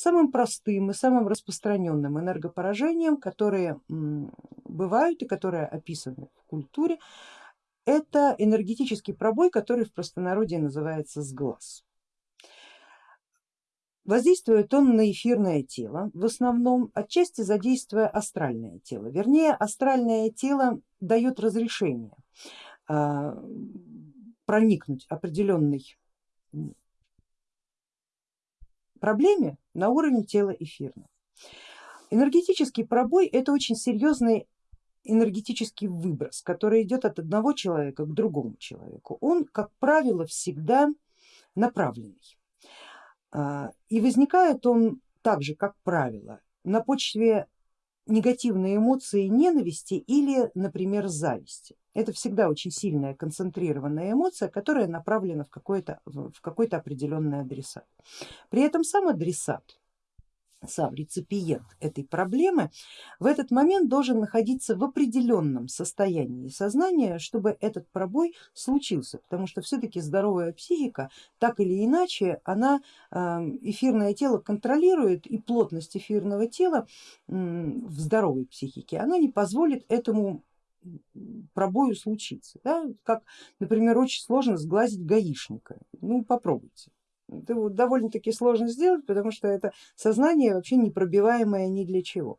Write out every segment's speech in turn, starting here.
самым простым и самым распространенным энергопоражением, которые бывают и которые описаны в культуре, это энергетический пробой, который в простонародье называется сглаз. Воздействует он на эфирное тело, в основном отчасти задействуя астральное тело. Вернее, астральное тело дает разрешение а, проникнуть определенной проблеме на уровень тела эфирного. Энергетический пробой это очень серьезный энергетический выброс, который идет от одного человека к другому человеку. Он, как правило, всегда направленный. А, и возникает он также, как правило, на почве негативной эмоции ненависти или, например, зависти. Это всегда очень сильная концентрированная эмоция, которая направлена в какой-то в какой-то определенный адресат. При этом сам адресат сам реципиент этой проблемы в этот момент должен находиться в определенном состоянии сознания, чтобы этот пробой случился, потому что все-таки здоровая психика так или иначе она эм, эфирное тело контролирует и плотность эфирного тела в здоровой психике она не позволит этому пробою случиться. Да? Как, например, очень сложно сглазить гаишника, ну попробуйте это довольно-таки сложно сделать, потому что это сознание вообще непробиваемое ни для чего.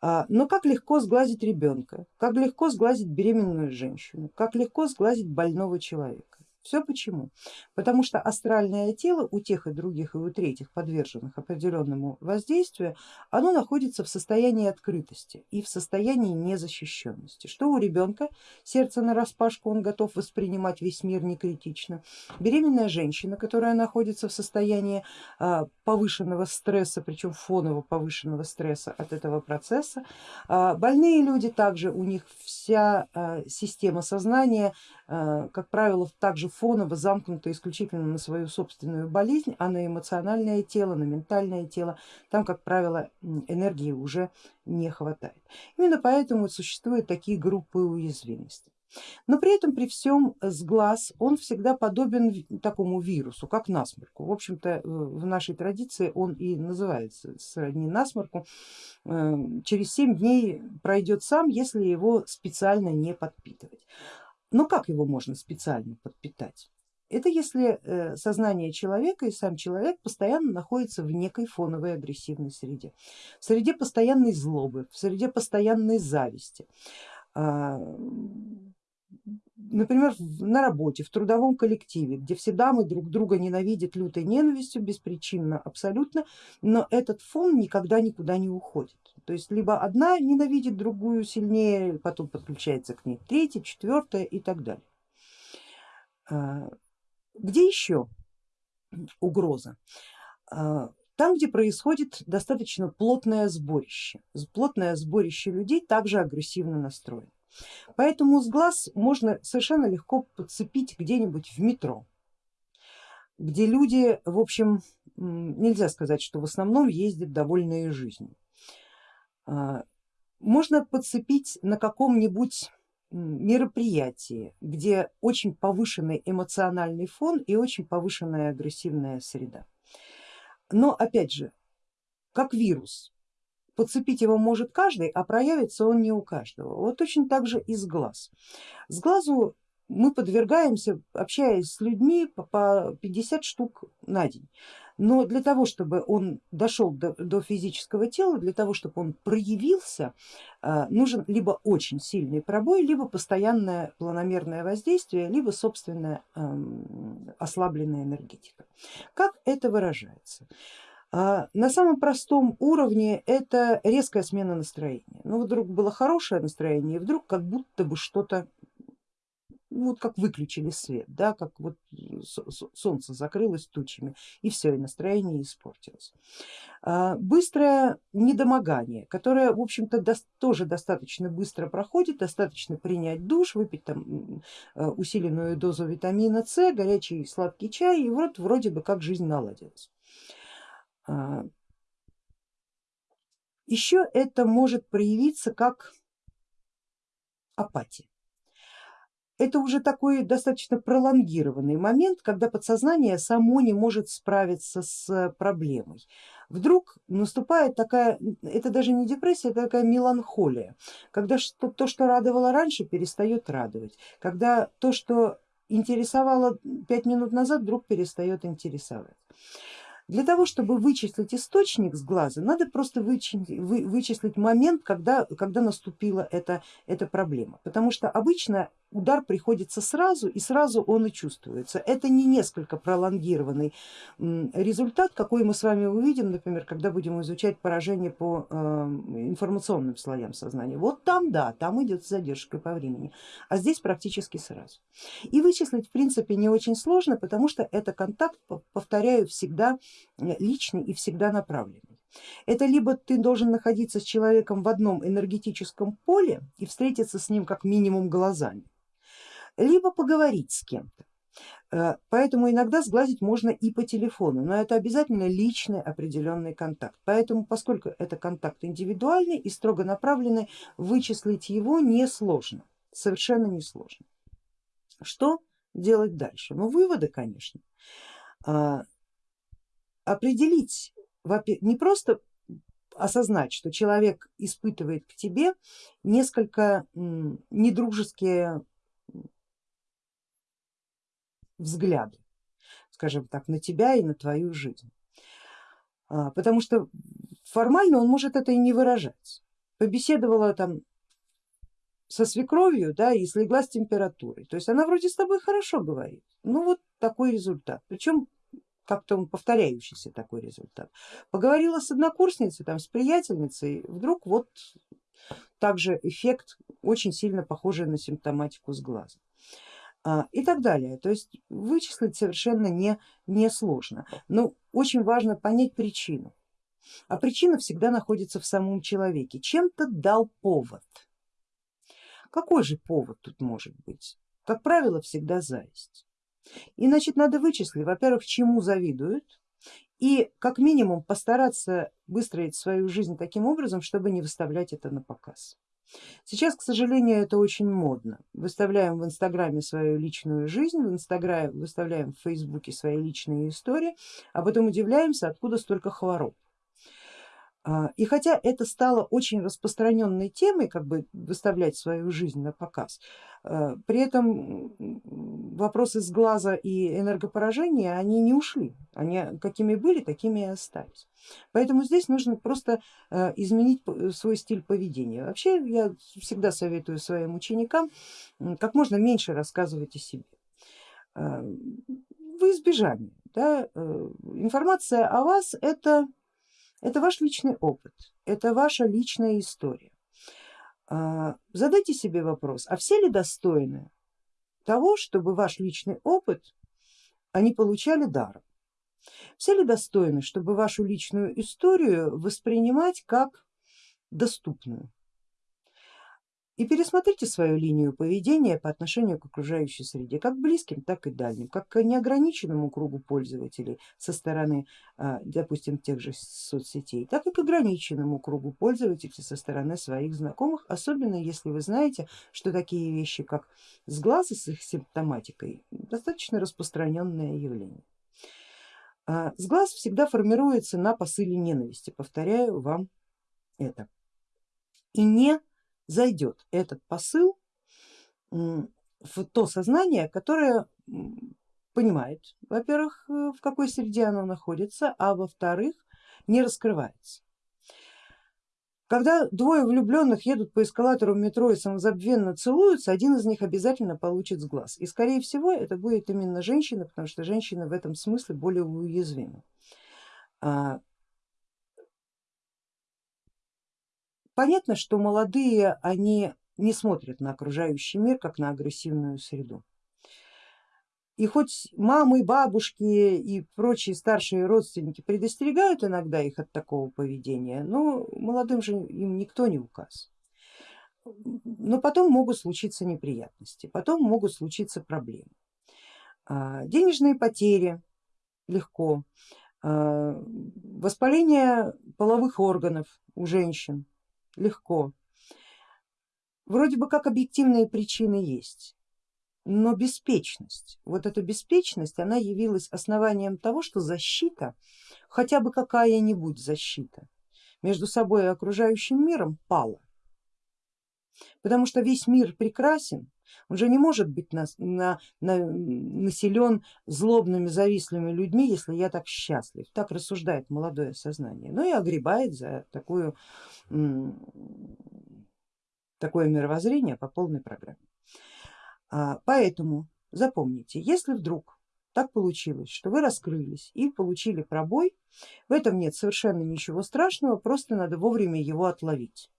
А, но как легко сглазить ребенка, как легко сглазить беременную женщину, как легко сглазить больного человека. Все почему? Потому что астральное тело у тех и других и у третьих подверженных определенному воздействию, оно находится в состоянии открытости и в состоянии незащищенности. Что у ребенка сердце на распашку, он готов воспринимать весь мир не критично. Беременная женщина, которая находится в состоянии а, повышенного стресса, причем фоново повышенного стресса от этого процесса. А, больные люди также, у них вся а, система сознания, как правило, также фоново замкнуто исключительно на свою собственную болезнь, а на эмоциональное тело, на ментальное тело, там, как правило, энергии уже не хватает. Именно поэтому существуют такие группы уязвимости. Но при этом при всем сглаз он всегда подобен такому вирусу, как насморку. В общем-то э, в нашей традиции он и называется сродни насморку. Э, через 7 дней пройдет сам, если его специально не подпитывать. Но как его можно специально подпитать? Это если э, сознание человека и сам человек постоянно находится в некой фоновой агрессивной среде, в среде постоянной злобы, в среде постоянной зависти. Например, на работе, в трудовом коллективе, где все дамы друг друга ненавидят лютой ненавистью, беспричинно абсолютно, но этот фон никогда никуда не уходит. То есть либо одна ненавидит другую сильнее, потом подключается к ней третья, четвертая и так далее. А, где еще угроза? А, там, где происходит достаточно плотное сборище. Плотное сборище людей также агрессивно настроено. Поэтому с глаз можно совершенно легко подцепить где-нибудь в метро, где люди, в общем, нельзя сказать, что в основном ездят довольные жизнью. А, можно подцепить на каком-нибудь мероприятии, где очень повышенный эмоциональный фон и очень повышенная агрессивная среда. Но опять же, как вирус, подцепить его может каждый, а проявится он не у каждого. Вот точно так же и с глаз. С глазу мы подвергаемся, общаясь с людьми, по 50 штук на день. Но для того, чтобы он дошел до, до физического тела, для того, чтобы он проявился, а, нужен либо очень сильный пробой, либо постоянное планомерное воздействие, либо собственная ослабленная энергетика. Как это выражается? А, на самом простом уровне это резкая смена настроения. Ну вдруг было хорошее настроение и вдруг как будто бы что-то ну, вот как выключили свет, да, как вот солнце закрылось тучами и все, и настроение испортилось. А, быстрое недомогание, которое в общем-то тоже достаточно быстро проходит, достаточно принять душ, выпить там а, усиленную дозу витамина С, горячий сладкий чай и вот вроде бы как жизнь наладилась. А, Еще это может проявиться как апатия. это уже такой достаточно пролонгированный момент, когда подсознание само не может справиться с проблемой. Вдруг наступает такая, это даже не депрессия, это такая меланхолия, когда что, то, что радовало раньше, перестает радовать, когда то, что интересовало пять минут назад, вдруг перестает интересовать. Для того, чтобы вычислить источник с глаза, надо просто вычислить, вы, вычислить момент, когда, когда наступила эта, эта проблема. Потому что обычно удар приходится сразу и сразу он и чувствуется. Это не несколько пролонгированный результат, какой мы с вами увидим, например, когда будем изучать поражение по э, информационным слоям сознания. Вот там да, там идет с задержкой по времени, а здесь практически сразу. И вычислить в принципе не очень сложно, потому что это контакт, повторяю, всегда личный и всегда направленный. Это либо ты должен находиться с человеком в одном энергетическом поле и встретиться с ним как минимум глазами, либо поговорить с кем-то. Э, поэтому иногда сглазить можно и по телефону, но это обязательно личный определенный контакт. Поэтому, поскольку это контакт индивидуальный и строго направленный, вычислить его несложно, совершенно несложно. Что делать дальше? Ну выводы, конечно. А, определить, не просто осознать, что человек испытывает к тебе несколько недружеские взгляды, скажем так, на тебя и на твою жизнь. А, потому что формально он может это и не выражать. Побеседовала там со свекровью, да, и слегла с температурой. То есть она вроде с тобой хорошо говорит. Ну вот такой результат. Причем как-то он повторяющийся такой результат. Поговорила с однокурсницей, там, с приятельницей, вдруг вот также эффект очень сильно похожий на симптоматику с глаза. А, и так далее. То есть вычислить совершенно не, не сложно, но очень важно понять причину. А причина всегда находится в самом человеке. Чем-то дал повод. Какой же повод тут может быть? Как правило, всегда зависть. И значит надо вычислить, во-первых, чему завидуют, и как минимум постараться выстроить свою жизнь таким образом, чтобы не выставлять это на показ. Сейчас, к сожалению, это очень модно. Выставляем в инстаграме свою личную жизнь, в инстаграме выставляем в фейсбуке свои личные истории, а потом удивляемся, откуда столько хвороб. А, и хотя это стало очень распространенной темой, как бы выставлять свою жизнь на показ, а, при этом вопросы с глаза и энергопоражения, они не ушли, они какими были, такими и остались. Поэтому здесь нужно просто а, изменить свой стиль поведения. Вообще я всегда советую своим ученикам как можно меньше рассказывать о себе. В избежание. Да? Э, информация о вас это это ваш личный опыт, это ваша личная история. А, задайте себе вопрос, а все ли достойны того, чтобы ваш личный опыт они получали даром? Все ли достойны, чтобы вашу личную историю воспринимать как доступную? И пересмотрите свою линию поведения по отношению к окружающей среде, как близким, так и дальним, как к неограниченному кругу пользователей со стороны, а, допустим, тех же соцсетей, так и к ограниченному кругу пользователей со стороны своих знакомых, особенно если вы знаете, что такие вещи, как сглазы с их симптоматикой, достаточно распространенное явление. А, сглаз всегда формируется на посыле ненависти, повторяю вам это. И не зайдет этот посыл в то сознание, которое понимает, во-первых, э, в какой среде оно находится, а во-вторых, не раскрывается. Когда двое влюбленных едут по эскалатору метро и самозабвенно целуются, один из них обязательно получит с глаз. И скорее всего это будет именно женщина, потому что женщина в этом смысле более уязвима. А, Понятно, что молодые они не смотрят на окружающий мир как на агрессивную среду. И хоть мамы, бабушки и прочие старшие родственники предостерегают иногда их от такого поведения, но молодым же им никто не указ. Но потом могут случиться неприятности, потом могут случиться проблемы. А, денежные потери легко, а, воспаление половых органов у женщин легко. Вроде бы как объективные причины есть, но беспечность, вот эта беспечность, она явилась основанием того, что защита, хотя бы какая-нибудь защита между собой и окружающим миром пала. Потому что весь мир прекрасен, он же не может быть на, на, на, населен злобными, завистливыми людьми, если я так счастлив. Так рассуждает молодое сознание. Ну и огребает за такую, такое мировоззрение по полной программе. А, поэтому запомните, если вдруг так получилось, что вы раскрылись и получили пробой, в этом нет совершенно ничего страшного, просто надо вовремя его отловить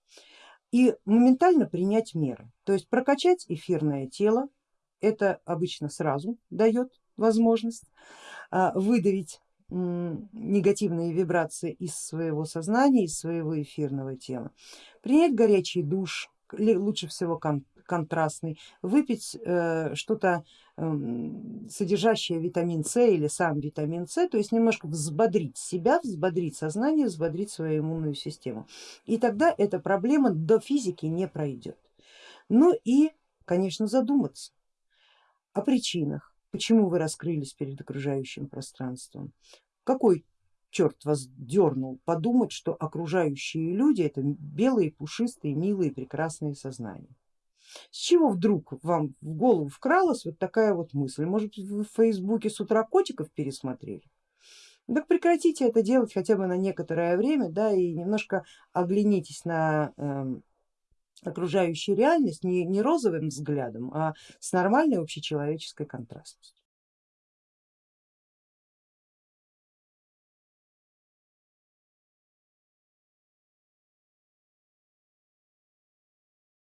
и моментально принять меры. То есть прокачать эфирное тело, это обычно сразу дает возможность а, выдавить негативные вибрации из своего сознания, из своего эфирного тела, принять горячий душ, лучше всего контрастный, выпить э, что-то эм, содержащее витамин С или сам витамин С, то есть немножко взбодрить себя, взбодрить сознание, взбодрить свою иммунную систему. И тогда эта проблема до физики не пройдет. Ну и, конечно, задуматься о причинах, почему вы раскрылись перед окружающим пространством, какой черт вас дернул подумать, что окружающие люди это белые, пушистые, милые, прекрасные сознания. С чего вдруг вам в голову вкралась вот такая вот мысль? Может вы в фейсбуке с утра котиков пересмотрели? Так прекратите это делать хотя бы на некоторое время, да, и немножко оглянитесь на э, окружающую реальность не, не розовым взглядом, а с нормальной общечеловеческой контрастностью.